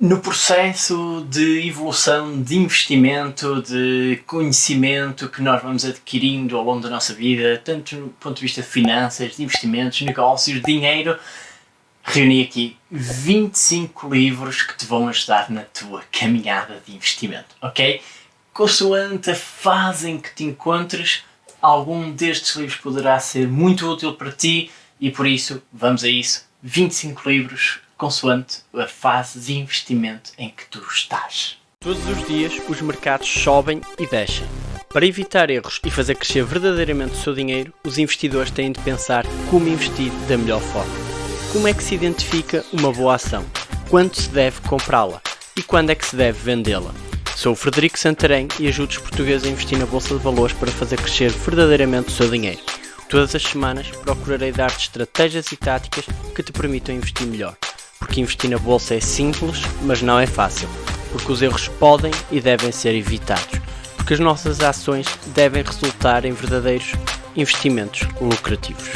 no processo de evolução, de investimento, de conhecimento que nós vamos adquirindo ao longo da nossa vida, tanto do ponto de vista de finanças, de investimentos, negócios, dinheiro, reuni aqui 25 livros que te vão ajudar na tua caminhada de investimento, ok? Consoante a fase em que te encontres, algum destes livros poderá ser muito útil para ti e por isso, vamos a isso, 25 livros consoante a fase de investimento em que tu estás. Todos os dias os mercados sobem e descem. Para evitar erros e fazer crescer verdadeiramente o seu dinheiro, os investidores têm de pensar como investir da melhor forma. Como é que se identifica uma boa ação? Quando se deve comprá-la? E quando é que se deve vendê-la? Sou o Frederico Santarém e ajudo os portugueses a investir na Bolsa de Valores para fazer crescer verdadeiramente o seu dinheiro. Todas as semanas procurarei dar-te estratégias e táticas que te permitam investir melhor porque investir na bolsa é simples, mas não é fácil, porque os erros podem e devem ser evitados, porque as nossas ações devem resultar em verdadeiros investimentos lucrativos.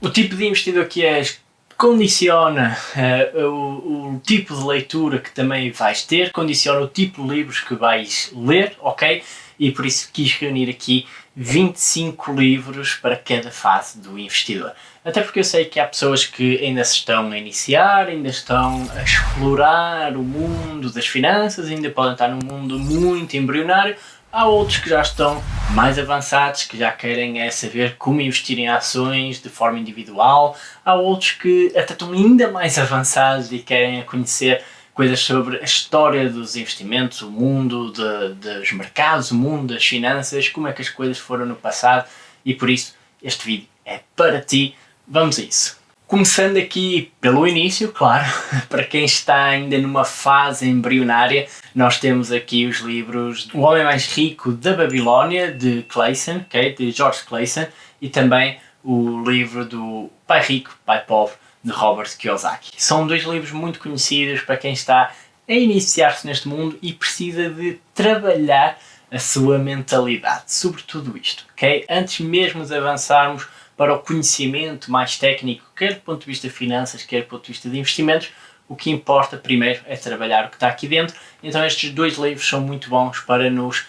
O tipo de investidor que és condiciona uh, o, o, tipo de leitura que também vais ter, condiciona o tipo de livros que vais ler, ok? E por isso quis reunir aqui 25 livros para cada fase do investidor. Até porque eu sei que há pessoas que ainda se estão a iniciar, ainda estão a explorar o mundo das finanças, ainda podem estar num mundo muito embrionário. Há outros que já estão mais avançados, que já querem é saber como investir em ações de forma individual. Há outros que até estão ainda mais avançados e querem conhecer coisas sobre a história dos investimentos, o mundo de, dos mercados, o mundo das finanças, como é que as coisas foram no passado e por isso este vídeo é para ti. Vamos a isso. Começando aqui pelo início, claro, para quem está ainda numa fase embrionária, nós temos aqui os livros O Homem Mais Rico da Babilónia, de Clayson, okay, de George Clayson, e também o livro do Pai Rico, Pai Pobre, de Robert Kiyosaki. São dois livros muito conhecidos para quem está a iniciar-se neste mundo e precisa de trabalhar a sua mentalidade sobre tudo isto, ok? Antes mesmo de avançarmos para o conhecimento mais técnico, quer do ponto de vista de finanças, quer do ponto de vista de investimentos, o que importa primeiro é trabalhar o que está aqui dentro. Então estes dois livros são muito bons para nos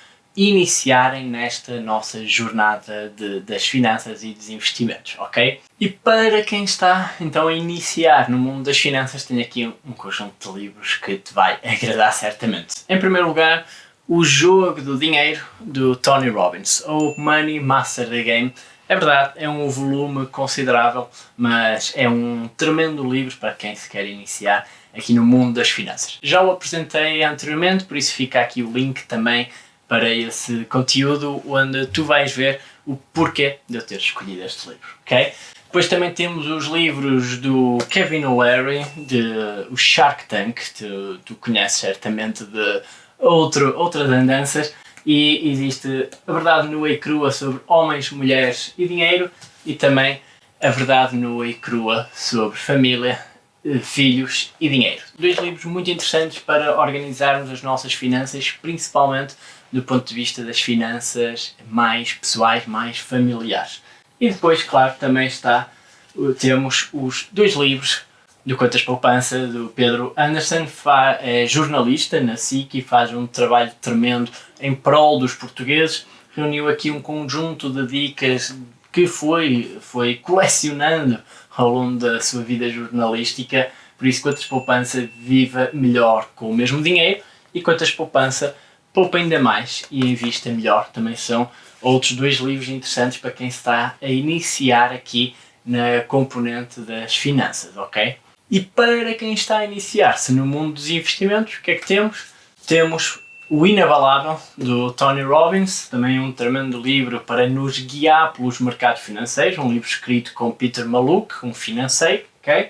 iniciarem nesta nossa jornada de, das finanças e dos investimentos, ok? E para quem está então a iniciar no mundo das finanças, tenho aqui um, conjunto de livros que te vai agradar certamente. Em primeiro lugar, O Jogo do Dinheiro, do Tony Robbins, ou Money Master the Game. É verdade, é um volume considerável, mas é um tremendo livro para quem se quer iniciar aqui no mundo das finanças. Já o apresentei anteriormente, por isso fica aqui o link também para esse conteúdo onde tu vais ver o porquê de eu ter escolhido este livro, ok? Depois também temos os livros do Kevin O'Leary, de o Shark Tank, tu, tu conheces certamente de outro, outras andanças, e existe a verdade nua e crua sobre homens, mulheres e dinheiro, e também a verdade nua e crua sobre família, eh, filhos e dinheiro. Dois livros muito interessantes para organizarmos as nossas finanças, principalmente do ponto de vista das finanças mais pessoais, mais familiares. E depois, claro, também está, temos os dois livros do Contas Poupança, do Pedro Anderson, é jornalista na SIC e faz um trabalho tremendo em prol dos portugueses. Reuniu aqui um conjunto de dicas que foi, foi colecionando ao longo da sua vida jornalística, por isso Contas Poupança viva melhor com o mesmo dinheiro e Contas Poupança poupa ainda mais e invista melhor. Também são outros dois livros interessantes para quem está a iniciar aqui na componente das finanças, ok? E para quem está a iniciar-se no mundo dos investimentos, o que é que temos? Temos o Inabalável, do Tony Robbins, também um tremendo livro para nos guiar pelos mercados financeiros, um livro escrito com Peter Maluk, um financeiro, ok?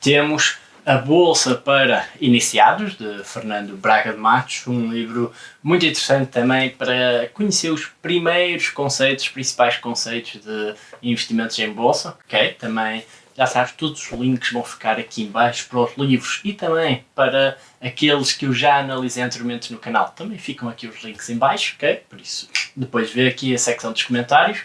Temos a Bolsa para Iniciados, de Fernando Braga de Matos, um livro muito interessante também para conhecer os primeiros conceitos, os principais conceitos de investimentos em Bolsa, ok? Também, já sabes, todos os links vão ficar aqui embaixo para os livros e também para aqueles que eu já analisei anteriormente no canal. Também ficam aqui os links em baixo, ok? Por isso, depois vê aqui a secção dos comentários.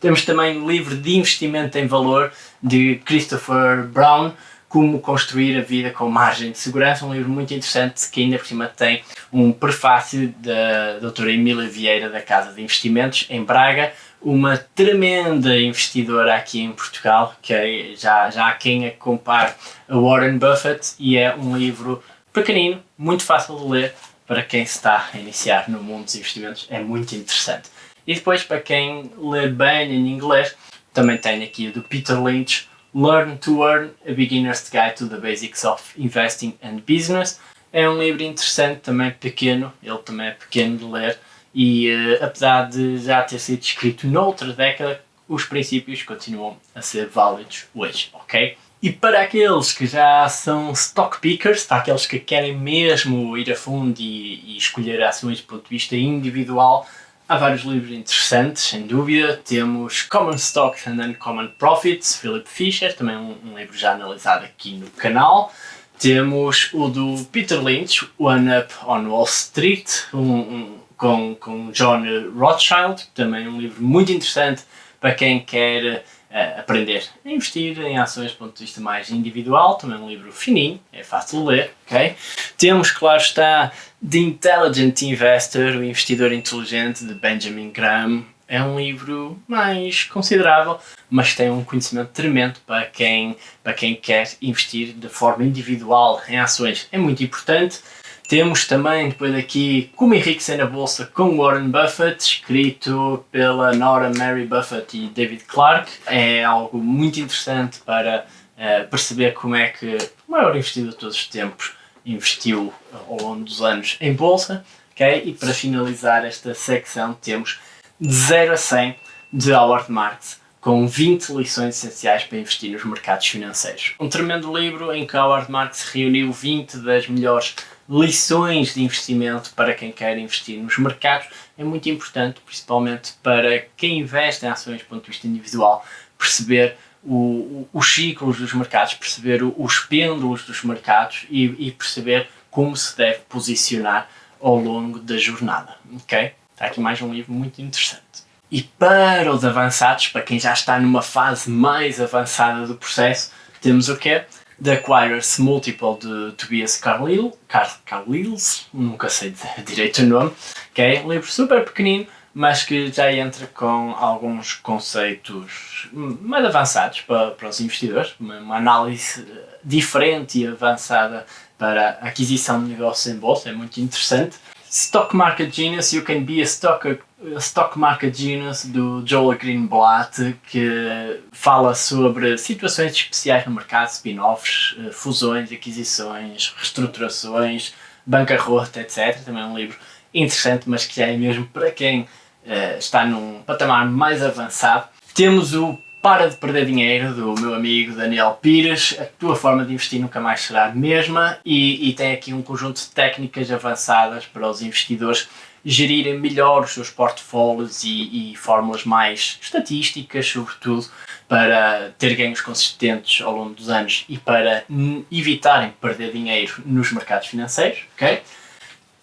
Temos também o livro de investimento em valor de Christopher Brown, Como Construir a Vida com Margem de Segurança, um livro muito interessante que ainda por cima tem um prefácio da doutora Emília Vieira da Casa de Investimentos em Braga, uma tremenda investidora aqui em Portugal, que é, já, já há quem a compare a Warren Buffett e é um livro pequenino, muito fácil de ler para quem está a iniciar no mundo dos investimentos, é muito interessante. E depois para quem lê bem em inglês, também tenho aqui o do Peter Lynch, Learn to Earn, A Beginner's Guide to the Basics of Investing and Business. É um livro interessante, também pequeno, ele também é pequeno de ler e uh, apesar de já ter sido escrito noutra década, os princípios continuam a ser válidos hoje, ok? E para aqueles que já são stock pickers, para aqueles que querem mesmo ir a fundo e, e escolher ações do ponto de vista individual, Há vários livros interessantes, sem dúvida. Temos Common Stocks and Uncommon Profits, Philip Fisher, também um, um, livro já analisado aqui no canal. Temos o do Peter Lynch, One Up on Wall Street, um, um, com, com John Rothschild, também um livro muito interessante para quem quer uh, aprender a investir em ações do ponto de vista mais individual, também um livro fininho, é fácil de ler, ok? Temos, claro está, The Intelligent Investor, o investidor inteligente de Benjamin Graham, é um livro mais considerável, mas tem um conhecimento tremendo para quem, para quem quer investir de forma individual em ações. É muito importante. Temos também depois aqui Como Enriquecer na Bolsa com Warren Buffett, escrito pela Nora Mary Buffett e David Clark. É algo muito interessante para uh, perceber como é que o maior investidor de todos os tempos investiu ao longo dos anos em Bolsa. Okay? E para finalizar esta secção temos de 0 a 100 de Howard Marks com 20 lições essenciais para investir nos mercados financeiros. Um tremendo livro em que Howard Marks reuniu 20 das melhores lições de investimento para quem quer investir nos mercados. É muito importante, principalmente para quem investe em ações do ponto de vista individual, perceber o, os ciclos dos mercados, perceber os pêndulos dos mercados e, e, perceber como se deve posicionar ao longo da jornada. Ok? Está aqui mais um livro muito interessante. E para os avançados, para quem já está numa fase mais avançada do processo, temos o quê? The Acquirers Multiple de Tobias Carlyle, Car Carlyles, nunca sei direito o nome, que é um livro super pequenino, mas que já entra com alguns conceitos mais avançados para, para os investidores, uma, uma análise diferente e avançada para a aquisição de negócios em bolsa, é muito interessante. Stock Market Genius, You Can Be a Stock, a Stock Market Genius do Joel Greenblatt, que fala sobre situações especiais no mercado, spin-offs, eh, fusões, aquisições, reestruturações, bancarrota, etc. Também é um livro interessante, mas que é mesmo para quem uh, está num patamar mais avançado. Temos o para de perder dinheiro do meu amigo Daniel Pires, a tua forma de investir nunca mais será a mesma e, e tem aqui um conjunto de técnicas avançadas para os investidores gerirem melhor os seus portfólios e, e fórmulas mais estatísticas, sobretudo, para ter ganhos consistentes ao longo dos anos e para evitarem perder dinheiro nos mercados financeiros, ok?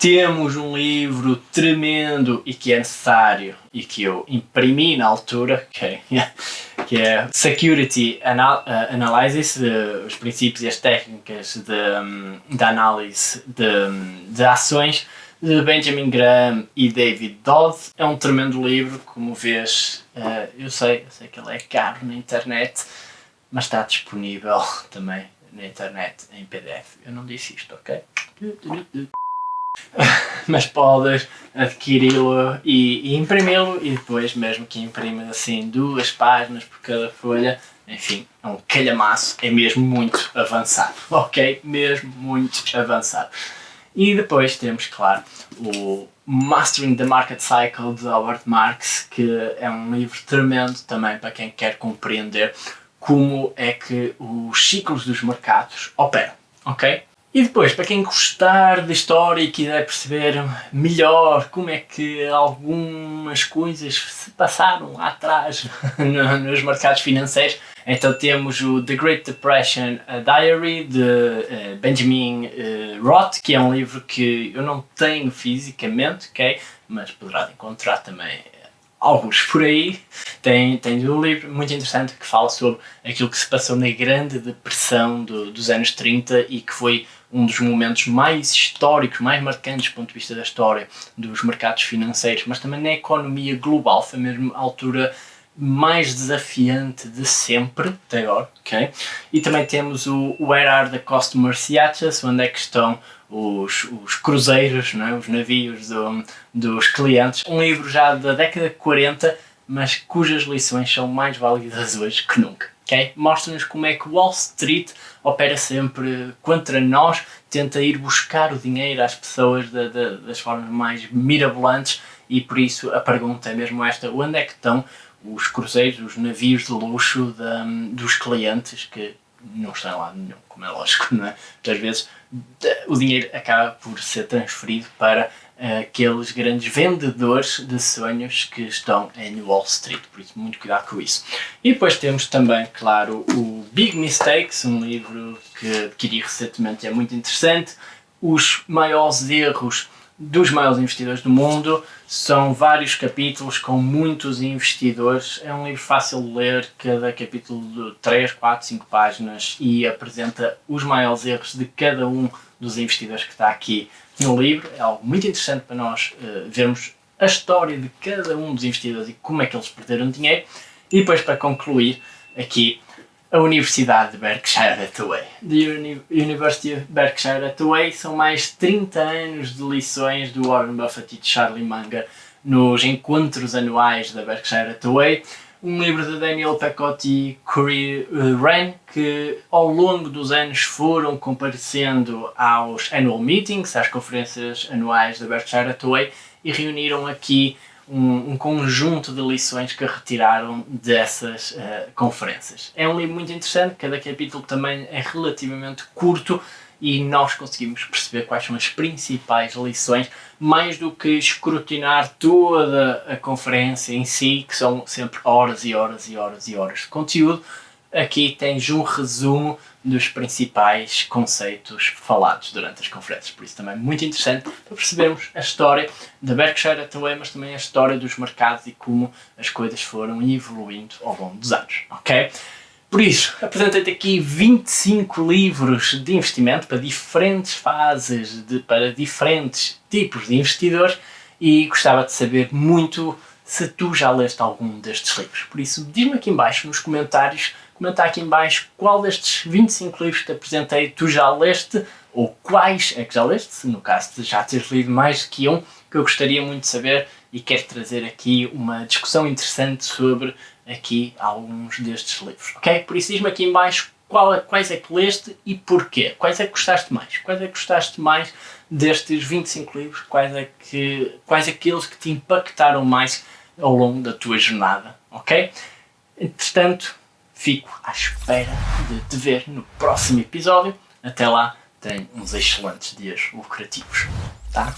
temos um livro tremendo e que é necessário e que eu imprimi na altura, é, que é Security Anal uh, Analysis, os princípios e as técnicas de, um, de análise de, de ações, de Benjamin Graham e David Dodd. É um tremendo livro, como vês, uh, eu sei, eu sei que ele é caro na internet, mas está disponível também na internet em PDF. Eu não disse isto, ok? mas podes adquiri-lo e, e imprimi-lo e depois mesmo que imprimes assim duas páginas por cada folha, enfim, é um calhamaço, é mesmo muito avançado, ok? Mesmo muito avançado. E depois temos, claro, o Mastering the Market Cycle de Howard Marks, que é um livro tremendo também para quem quer compreender como é que os ciclos dos mercados operam, ok? E depois, para quem gostar da história e quiser perceber melhor como é que algumas coisas se passaram lá atrás nos mercados financeiros, então temos o The Great Depression Diary de uh, Benjamin uh, Roth, que é um livro que eu não tenho fisicamente, ok? Mas poderá encontrar também alguns por aí. Tem, tem um livro muito interessante que fala sobre aquilo que se passou na Grande Depressão do, dos anos 30 e que foi um dos momentos mais históricos, mais marcantes do ponto de vista da história dos mercados financeiros, mas também na economia global. Foi mesmo a altura mais desafiante de sempre, até agora, ok? E também temos o Where Are the Customers Yachts, onde é que estão os, os cruzeiros, não é? os navios do, dos clientes. Um livro já da década de 40, mas cujas lições são mais válidas hoje que nunca. Okay? Mostra-nos como é que Wall Street opera sempre contra nós, tenta ir buscar o dinheiro às pessoas de, de, das formas mais mirabolantes e por isso a pergunta é mesmo esta, onde é que estão os cruzeiros, os navios de luxo de, dos clientes que não estão lá nenhum, como é lógico, não é? Muitas vezes o dinheiro acaba por ser transferido para uh, aqueles grandes vendedores de sonhos que estão em Wall Street, por isso muito cuidado com isso. E depois temos também, claro, o Big Mistakes, um livro que adquiri recentemente, é muito interessante, os maiores erros dos maiores investidores do mundo. São vários capítulos com muitos investidores. É um livro fácil de ler, cada capítulo de 3, 4, 5 páginas e apresenta os maiores erros de cada um dos investidores que está aqui no livro. É algo muito interessante para nós uh, vermos a história de cada um dos investidores e como é que eles perderam dinheiro. E depois, para concluir, aqui a Universidade de Berkshire Hathaway. The University of Berkshire Hathaway são mais 30 anos de lições do Warren Buffett e de Charlie Munger nos encontros anuais da Berkshire Hathaway. Um livro de Daniel Pecotti e Corey Wren que ao longo dos anos foram comparecendo aos annual meetings, às conferências anuais da Berkshire Hathaway e reuniram aqui um, um, conjunto de lições que retiraram dessas uh, conferências. É um livro muito interessante, cada capítulo também é relativamente curto e nós conseguimos perceber quais são as principais lições, mais do que escrutinar toda a conferência em si, que são sempre horas e horas e horas e horas de conteúdo. Aqui tens um resumo dos principais conceitos falados durante as conferências. Por isso também muito interessante para percebermos a história da Berkshire Hathaway, mas também a história dos mercados e como as coisas foram evoluindo ao longo dos anos, ok? Por isso, apresentei-te aqui 25 livros de investimento para diferentes fases, de, para diferentes tipos de investidores e gostava de saber muito se tu já leste algum destes livros. Por isso, diz-me aqui embaixo nos comentários comentar aqui em baixo qual destes 25 livros que te apresentei tu já leste? Ou quais? É que já leste, no caso de já teres lido mais que um, que eu gostaria muito de saber e quero trazer aqui uma discussão interessante sobre aqui alguns destes livros, ok? Por isso diz-me aqui em baixo qual, é, quais é que leste e porquê, quais é que gostaste mais, quais é que gostaste mais destes 25 livros, quais é que, quais aqueles que te impactaram mais ao longo da tua jornada, ok? Entretanto, fico à espera de te ver no próximo episódio. Até lá, tenho uns excelentes dias lucrativos, tá?